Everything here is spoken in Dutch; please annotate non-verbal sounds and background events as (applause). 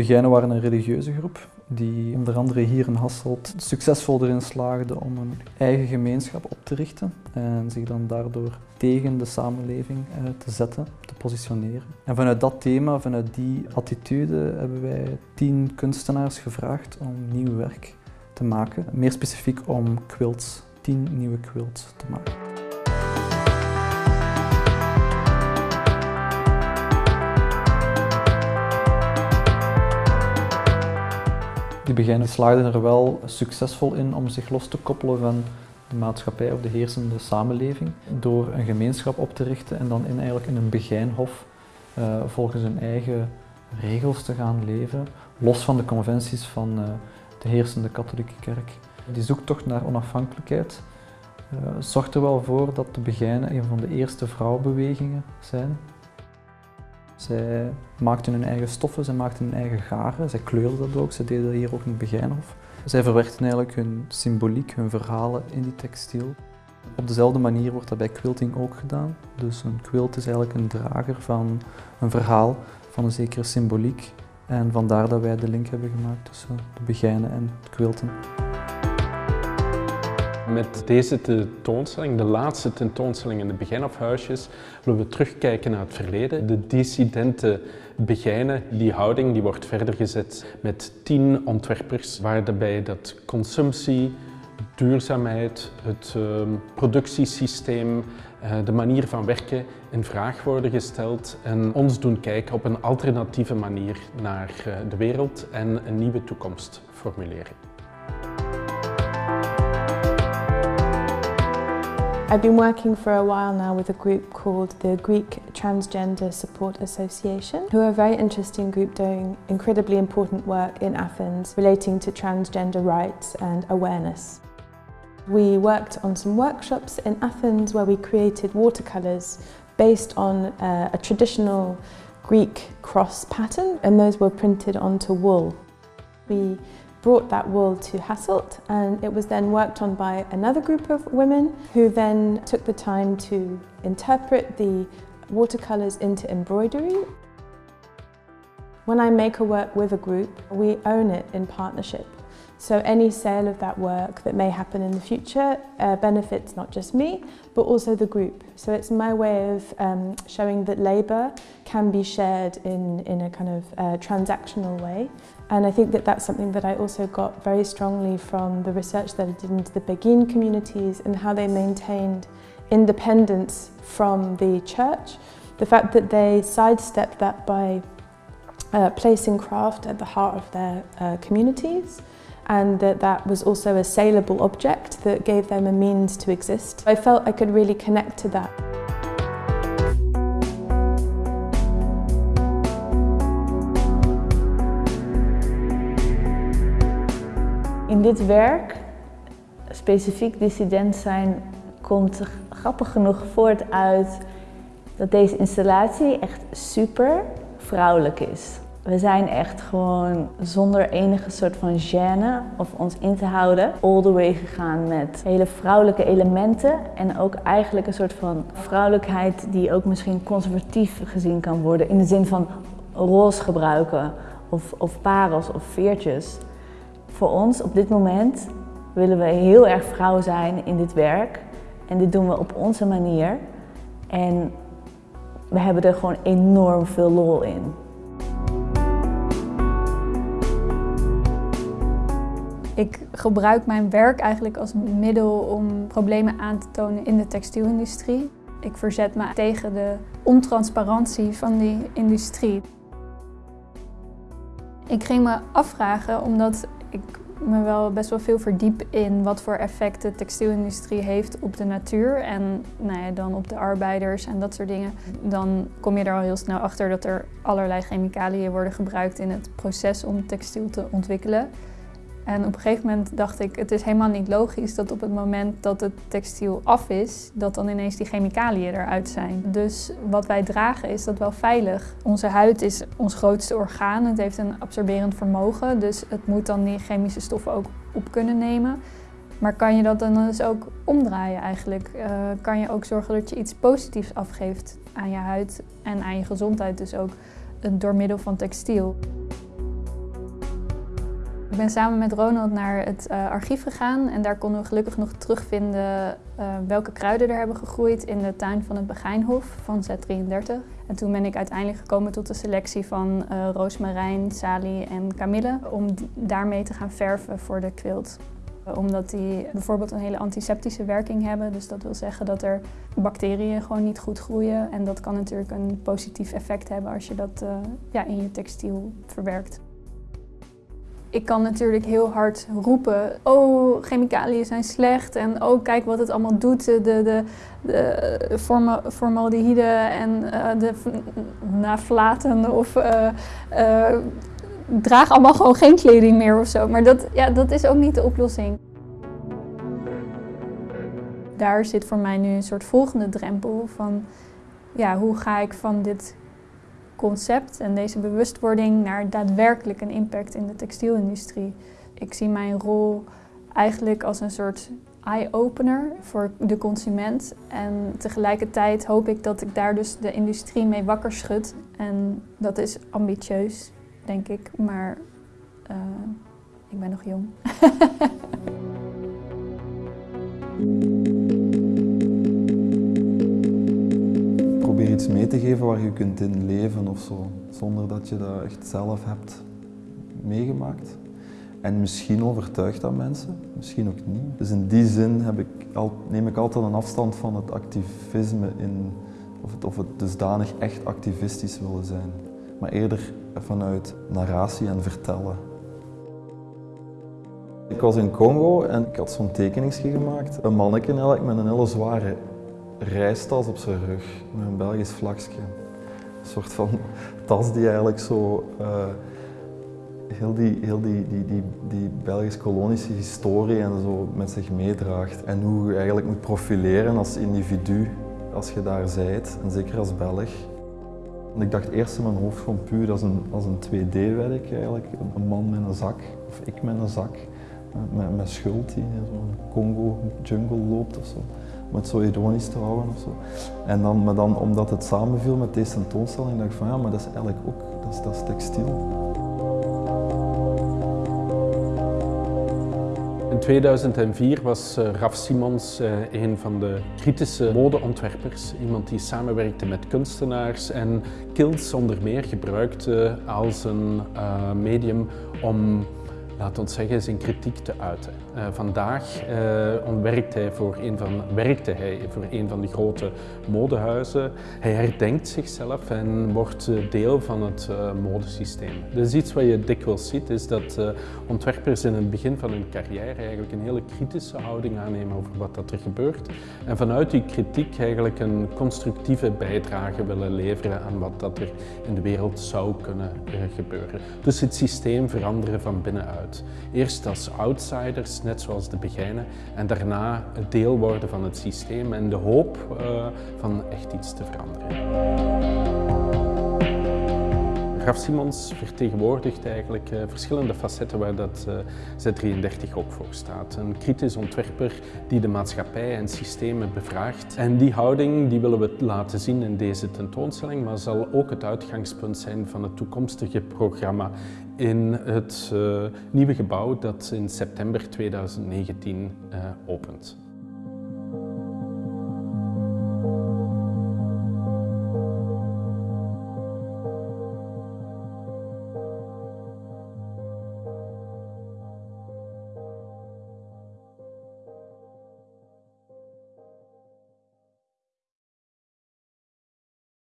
Begijnen waren een religieuze groep die onder andere hier in Hasselt succesvol erin slaagde om een eigen gemeenschap op te richten en zich dan daardoor tegen de samenleving eh, te zetten, te positioneren. En vanuit dat thema, vanuit die attitude, hebben wij tien kunstenaars gevraagd om nieuw werk te maken. Meer specifiek om quilts, tien nieuwe quilts te maken. Die beginnen slaagden er wel succesvol in om zich los te koppelen van de maatschappij of de heersende samenleving door een gemeenschap op te richten en dan in, eigenlijk in een begijnhof uh, volgens hun eigen regels te gaan leven, los van de conventies van uh, de heersende katholieke kerk. Die zoektocht naar onafhankelijkheid uh, zorgt er wel voor dat de Begijnen een van de eerste vrouwenbewegingen zijn. Zij maakten hun eigen stoffen, zij maakten hun eigen garen, zij kleurden dat ook, zij deden dat hier ook in het Begijnhof. Zij verwerkten eigenlijk hun symboliek, hun verhalen in die textiel. Op dezelfde manier wordt dat bij quilting ook gedaan. Dus een quilt is eigenlijk een drager van een verhaal, van een zekere symboliek. En vandaar dat wij de link hebben gemaakt tussen de begijnen en het quilten. Met deze tentoonstelling, de laatste tentoonstelling in de Begijnhofhuisjes, willen we terugkijken naar het verleden. De dissidente Begijnen, die houding, die wordt verder gezet met tien ontwerpers, waarbij dat consumptie, duurzaamheid, het uh, productiesysteem, uh, de manier van werken in vraag worden gesteld en ons doen kijken op een alternatieve manier naar uh, de wereld en een nieuwe toekomst formuleren. I've been working for a while now with a group called the Greek Transgender Support Association, who are a very interesting group doing incredibly important work in Athens relating to transgender rights and awareness. We worked on some workshops in Athens where we created watercolours based on uh, a traditional Greek cross pattern and those were printed onto wool. We brought that wool to Hasselt and it was then worked on by another group of women who then took the time to interpret the watercolours into embroidery. When I make a work with a group, we own it in partnership. So any sale of that work that may happen in the future uh, benefits not just me, but also the group. So it's my way of um, showing that labour can be shared in, in a kind of uh, transactional way. And I think that that's something that I also got very strongly from the research that I did into the Beguine communities and how they maintained independence from the church. The fact that they sidestepped that by uh, placing craft at the heart of their uh, communities and that that was also a saleable object that gave them a means to exist. I felt I could really connect to that. In dit werk, specifiek dissident zijn, komt grappig genoeg voort uit dat deze installatie echt super vrouwelijk is. We zijn echt gewoon zonder enige soort van gêne of ons in te houden all the way gegaan met hele vrouwelijke elementen en ook eigenlijk een soort van vrouwelijkheid die ook misschien conservatief gezien kan worden in de zin van roze gebruiken of, of parels of veertjes. Voor ons op dit moment willen we heel erg vrouw zijn in dit werk en dit doen we op onze manier en we hebben er gewoon enorm veel lol in. Ik gebruik mijn werk eigenlijk als middel om problemen aan te tonen in de textielindustrie. Ik verzet me tegen de ontransparantie van die industrie. Ik ging me afvragen, omdat ik me wel best wel veel verdiep in wat voor effect de textielindustrie heeft op de natuur en nou ja, dan op de arbeiders en dat soort dingen. Dan kom je er al heel snel achter dat er allerlei chemicaliën worden gebruikt in het proces om textiel te ontwikkelen. En op een gegeven moment dacht ik, het is helemaal niet logisch dat op het moment dat het textiel af is, dat dan ineens die chemicaliën eruit zijn. Dus wat wij dragen is dat wel veilig. Onze huid is ons grootste orgaan, het heeft een absorberend vermogen, dus het moet dan die chemische stoffen ook op kunnen nemen. Maar kan je dat dan dus ook omdraaien eigenlijk? Uh, kan je ook zorgen dat je iets positiefs afgeeft aan je huid en aan je gezondheid dus ook door middel van textiel. Ben samen met Ronald naar het uh, archief gegaan en daar konden we gelukkig nog terugvinden uh, welke kruiden er hebben gegroeid in de tuin van het Begijnhof van Z33. En toen ben ik uiteindelijk gekomen tot de selectie van uh, roosmarijn, salie en kamille om daarmee te gaan verven voor de quilt omdat die bijvoorbeeld een hele antiseptische werking hebben. Dus dat wil zeggen dat er bacteriën gewoon niet goed groeien. En dat kan natuurlijk een positief effect hebben als je dat ja, in je textiel verwerkt. Ik kan natuurlijk heel hard roepen, oh chemicaliën zijn slecht en oh kijk wat het allemaal doet, de, de, de formaldehyde en uh, de naflaten of uh, draag allemaal gewoon geen kleding meer of zo. Maar dat, ja, dat is ook niet de oplossing. Daar zit voor mij nu een soort volgende drempel van ja, hoe ga ik van dit concept en deze bewustwording naar daadwerkelijk een impact in de textielindustrie. Ik zie mijn rol eigenlijk als een soort eye-opener voor de consument. En tegelijkertijd hoop ik dat ik daar dus de industrie mee wakker schud. En dat is ambitieus, denk ik, maar uh, ik ben nog jong. (laughs) iets mee te geven waar je kunt in leven of zo, zonder dat je dat echt zelf hebt meegemaakt. En misschien overtuigt dat mensen, misschien ook niet. Dus in die zin heb ik al, neem ik altijd een afstand van het activisme in, of het, of het dusdanig echt activistisch willen zijn. Maar eerder vanuit narratie en vertellen. Ik was in Congo en ik had zo'n tekeningsje gemaakt. Een manneke eigenlijk met een hele zware reistas op zijn rug, met een Belgisch vlakje. Een soort van tas die eigenlijk zo uh, heel, die, heel die, die, die, die Belgisch-kolonische historie en zo met zich meedraagt. En hoe je eigenlijk moet profileren als individu als je daar zijt, en zeker als Belg. Ik dacht eerst in mijn hoofd van puur als een, als een 2D-werk eigenlijk. Een man met een zak, of ik met een zak, met, met schuld die in zo'n Congo-jungle loopt of zo. Om het zo ironisch te houden of zo. En dan, maar dan omdat het samenviel met deze tentoonstelling, dacht ik van ja, maar dat is eigenlijk ook, dat is, textiel. In 2004 was uh, Raf Simons uh, een van de kritische modeontwerpers. Iemand die samenwerkte met kunstenaars en kilts onder meer gebruikte als een uh, medium om laat ons zeggen, zijn kritiek te uiten. Uh, vandaag uh, hij voor een van, werkte hij voor een van de grote modehuizen. Hij herdenkt zichzelf en wordt uh, deel van het modesysteem. Dus iets wat je dikwijls ziet, is dat ontwerpers in het begin van hun carrière eigenlijk een hele kritische houding aannemen over wat dat er gebeurt. En vanuit die kritiek eigenlijk een constructieve bijdrage willen leveren aan wat dat er in de wereld zou kunnen gebeuren. Dus het systeem veranderen van binnenuit. Eerst als outsiders, net zoals de Begijnen, en daarna deel worden van het systeem en de hoop uh, van echt iets te veranderen. Graf Simons vertegenwoordigt eigenlijk uh, verschillende facetten waar dat uh, Z33 ook voor staat. Een kritisch ontwerper die de maatschappij en systemen bevraagt. En die houding die willen we laten zien in deze tentoonstelling, maar zal ook het uitgangspunt zijn van het toekomstige programma in het uh, nieuwe gebouw dat in september 2019 opent.